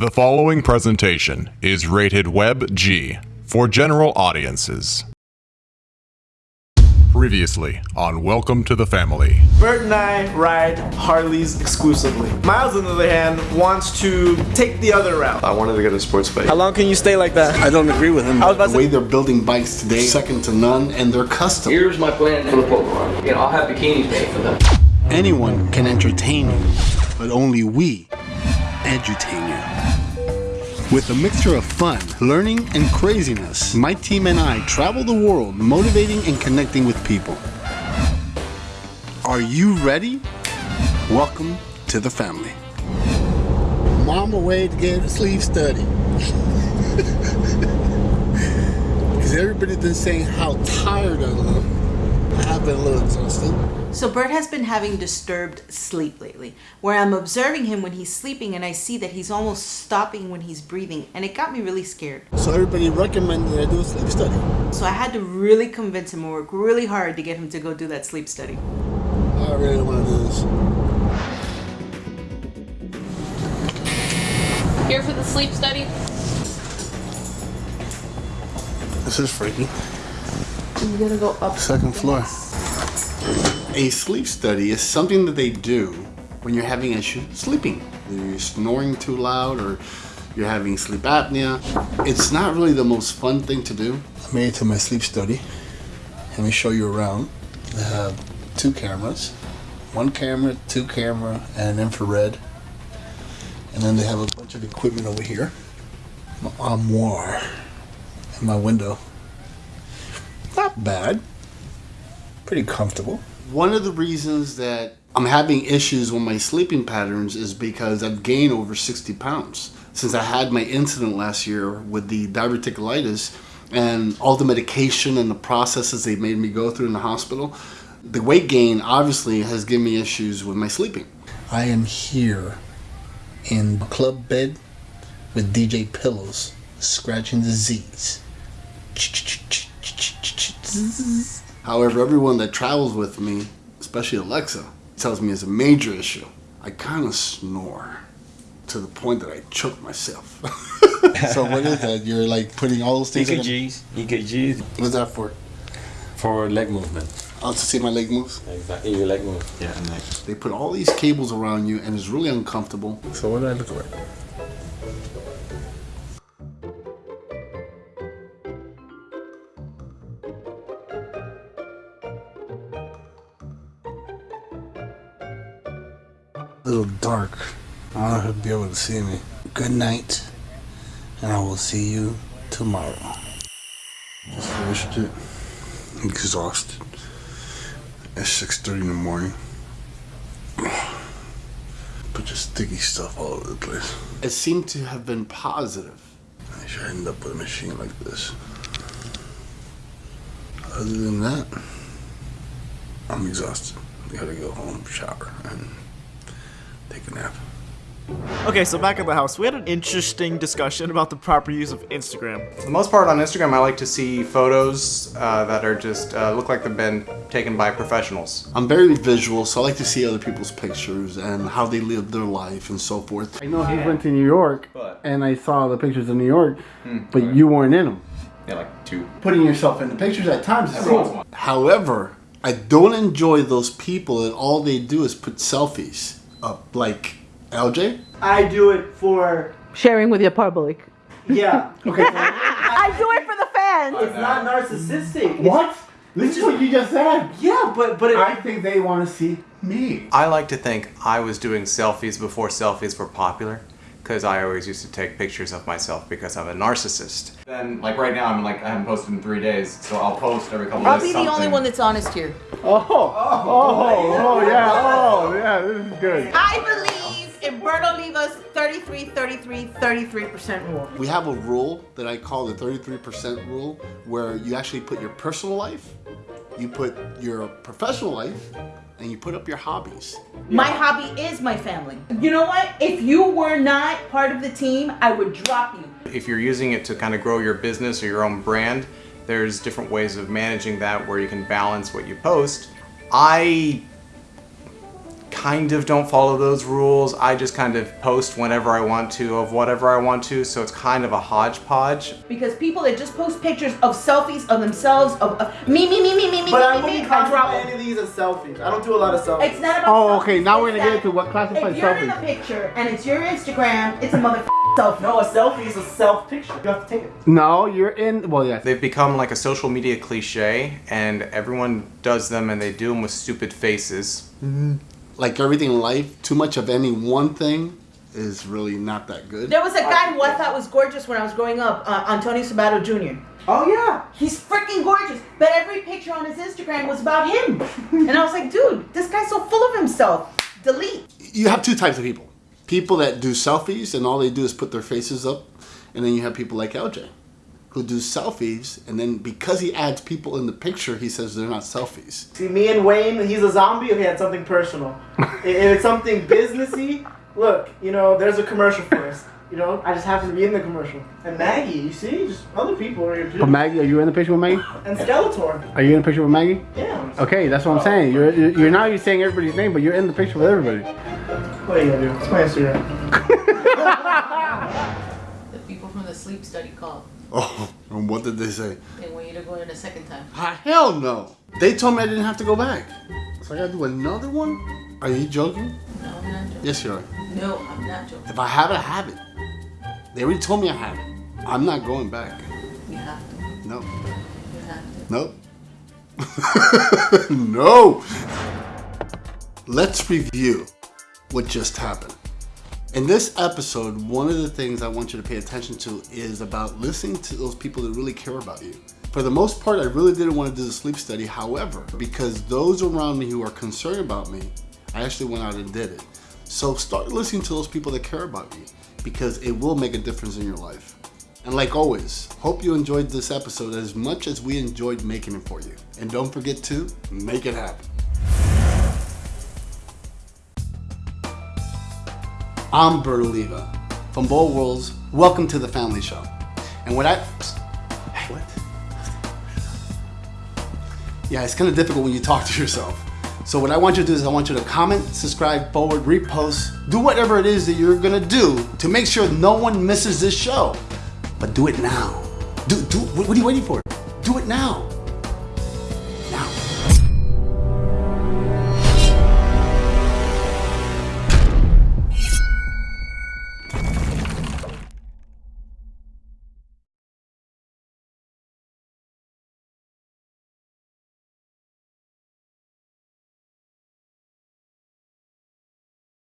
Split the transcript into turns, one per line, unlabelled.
The following presentation is rated Web G for general audiences. Previously on Welcome to the Family.
Bert and I ride Harleys exclusively. Miles, on the other hand, wants to take the other route.
I wanted to get a sports bike.
How long can you stay like that?
I don't agree with him.
I was about
the
to
way they're building bikes today, second to none, and they're custom.
Here's my plan for the polo run. You know, I'll have bikinis made for them.
Anyone can entertain you, but only we edutain you. With a mixture of fun, learning, and craziness, my team and I travel the world motivating and connecting with people. Are you ready? Welcome to the family. Mom away to get a sleep study. Because everybody's been saying how tired I look. I have been a little exhausted.
So Bert has been having disturbed sleep lately, where I'm observing him when he's sleeping and I see that he's almost stopping when he's breathing, and it got me really scared.
So everybody recommended I do a sleep study.
So I had to really convince him and work really hard to get him to go do that sleep study.
I really don't want to do this.
Here for the sleep study.
This is freaky.
You gotta go up.
Second floor. A sleep study is something that they do when you're having issues sleeping. Either you're snoring too loud or you're having sleep apnea. It's not really the most fun thing to do. I made it to my sleep study. Let me show you around. They have two cameras. One camera, two camera, and an infrared. And then they have a bunch of equipment over here. My armoire and my window. Not bad. Pretty comfortable. One of the reasons that I'm having issues with my sleeping patterns is because I've gained over 60 pounds. Since I had my incident last year with the diverticulitis and all the medication and the processes they made me go through in the hospital, the weight gain obviously has given me issues with my sleeping. I am here in club bed with DJ Pillows scratching the Z's. However, everyone that travels with me, especially Alexa, tells me it's a major issue. I kind of snore to the point that I choke myself. so what is that? You're like putting all those things. in-
EKGs, EKGs
What's that for?
for leg movement.
Oh, to see my leg moves.
Exactly, your leg move. Yeah, and.
They put all these cables around you, and it's really uncomfortable. So what do I look like? Little dark. I don't know if he'll be able to see me. Good night, and I will see you tomorrow. Just finished it. Exhausted. At 6.30 in the morning. Bunch of sticky stuff all over the place. It seemed to have been positive. I should end up with a machine like this. Other than that, I'm exhausted. I gotta go home, shower, and take a nap.
Okay, so back at the house, we had an interesting discussion about the proper use of Instagram.
For the most part on Instagram, I like to see photos uh, that are just uh, look like they've been taken by professionals.
I'm very visual, so I like to see other people's pictures and how they live their life and so forth. I know he went to New York, and I saw the pictures of New York, but you weren't in them.
Yeah, like two.
Putting yourself in the pictures at times is cool. However, I don't enjoy those people that all they do is put selfies up, like LJ.
I do it for,
Sharing with your public.
yeah.
Okay.
I do it for the fans.
It's not narcissistic. It's-
what? This is what you just said.
Yeah, but but it,
I think they want to see me.
I like to think I was doing selfies before selfies were popular. Because I always used to take pictures of myself because I'm a narcissist. Then, like right now, I'm like I haven't posted in three days, so I'll post every couple
I'll
days.
be the only one that's honest here.
Oh, oh, oh, yeah, oh, yeah, this is good.
I believe in Bert Oliva's 33, 33, 33% rule.
We have a rule that I call the 33% rule where you actually put your personal life, you put your professional life, and you put up your hobbies.
My hobby is my family. You know what? If you were not part of the team, I would drop you.
If you're using it to kind of grow your business or your own brand, there's different ways of managing that where you can balance what you post. I kind of don't follow those rules. I just kind of post whenever I want to of whatever I want to, so it's kind of a hodgepodge.
Because people that just post pictures of selfies of themselves, of, of me, me, me, me, me, me,
But I
me, me,
wouldn't
me, I drop
any of these as selfies. I don't do a lot of selfies.
It's not about
Oh,
selfies,
okay, now we're gonna get into what classifies
If you're in a picture and it's your Instagram, it's a mother selfie.
No, a selfie is a self picture. You have to take it.
No, you're in. Well, yeah.
They've become like a social media cliche, and everyone does them and they do them with stupid faces. Mm-hmm.
Like everything in life, too much of any one thing is really not that good.
There was a guy who I thought was gorgeous when I was growing up, uh, Antonio Sabato Jr.
Oh yeah.
He's freaking gorgeous, but every picture on his Instagram was about him. and I was like, dude, this guy's so full of himself. Delete.
You have two types of people. People that do selfies and all they do is put their faces up, and then you have people like LJ who do selfies, and then because he adds people in the picture, he says they're not selfies.
See, me and Wayne, he's a zombie. if he had something personal. if it's something businessy, look, you know, there's a commercial for us. You know, I just happen to be in the commercial. And Maggie, you see, just other people are here too.
But Maggie, are you in the picture with Maggie?
and Skeletor.
Are you in the picture with Maggie?
Yeah.
Okay, that's what I'm saying. You're you're you're now you're saying everybody's name, but you're in the picture with everybody.
What are you gonna do? It's my Instagram.
The people from the sleep study called.
Oh, and what did they say?
They want you to go in a second time.
Ah, hell no. They told me I didn't have to go back. So I gotta do another one? Are you joking?
No, I'm not joking.
Yes, you are.
No, I'm not joking.
If I have it, I have it. They already told me I have it. I'm not going back.
You have to.
No.
You have to.
Nope. no. Let's review what just happened. In this episode, one of the things I want you to pay attention to is about listening to those people that really care about you. For the most part, I really didn't want to do the sleep study. However, because those around me who are concerned about me, I actually went out and did it. So start listening to those people that care about you because it will make a difference in your life. And like always, hope you enjoyed this episode as much as we enjoyed making it for you. And don't forget to make it happen. I'm Bert Oliva from Bold Worlds. Welcome to the Family Show. And what I. Hey, what? Yeah, it's kind of difficult when you talk to yourself. So, what I want you to do is, I want you to comment, subscribe, forward, repost, do whatever it is that you're gonna do to make sure no one misses this show. But do it now. Do, do, what are you waiting for? Do it now.